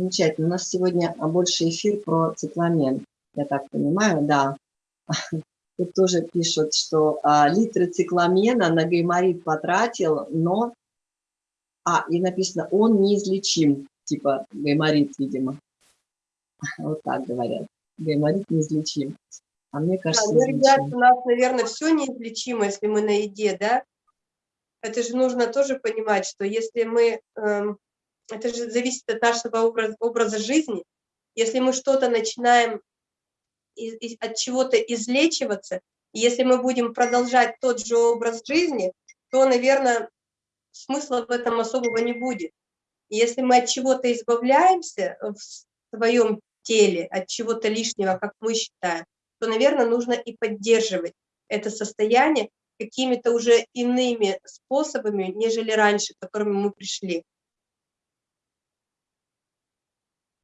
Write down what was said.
Замечательно. У нас сегодня больше эфир про цикламен. Я так понимаю, да. Тут тоже пишут, что а, литры цикламена на гайморит потратил, но... А, и написано, он неизлечим. Типа гайморит, видимо. Вот так говорят. Гайморит неизлечим. А мне кажется, да, ну, ребят, у нас, наверное, все неизлечимо, если мы на еде, да? Это же нужно тоже понимать, что если мы... Эм, это же зависит от нашего образа, образа жизни. Если мы что-то начинаем от чего-то излечиваться, если мы будем продолжать тот же образ жизни, то, наверное, смысла в этом особого не будет. Если мы от чего-то избавляемся в своем теле, от чего-то лишнего, как мы считаем, то, наверное, нужно и поддерживать это состояние какими-то уже иными способами, нежели раньше, к которым мы пришли.